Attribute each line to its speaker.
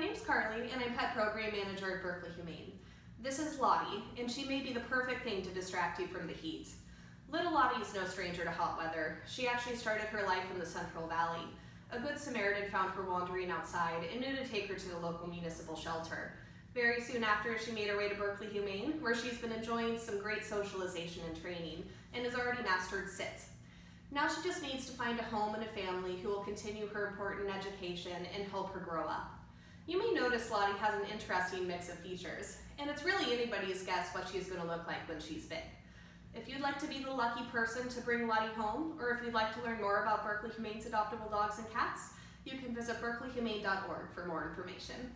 Speaker 1: name's Carly and I'm Pet Program Manager at Berkeley Humane. This is Lottie and she may be the perfect thing to distract you from the heat. Little Lottie is no stranger to hot weather. She actually started her life in the Central Valley. A good Samaritan found her wandering outside and knew to take her to the local municipal shelter. Very soon after, she made her way to Berkeley Humane, where she's been enjoying some great socialization and training and has already mastered sit. Now she just needs to find a home and a family who will continue her important education and help her grow up. You may notice Lottie has an interesting mix of features, and it's really anybody's guess what she's going to look like when she's big. If you'd like to be the lucky person to bring Lottie home, or if you'd like to learn more about Berkeley Humane's adoptable dogs and cats, you can visit berkeleyhumane.org for more information.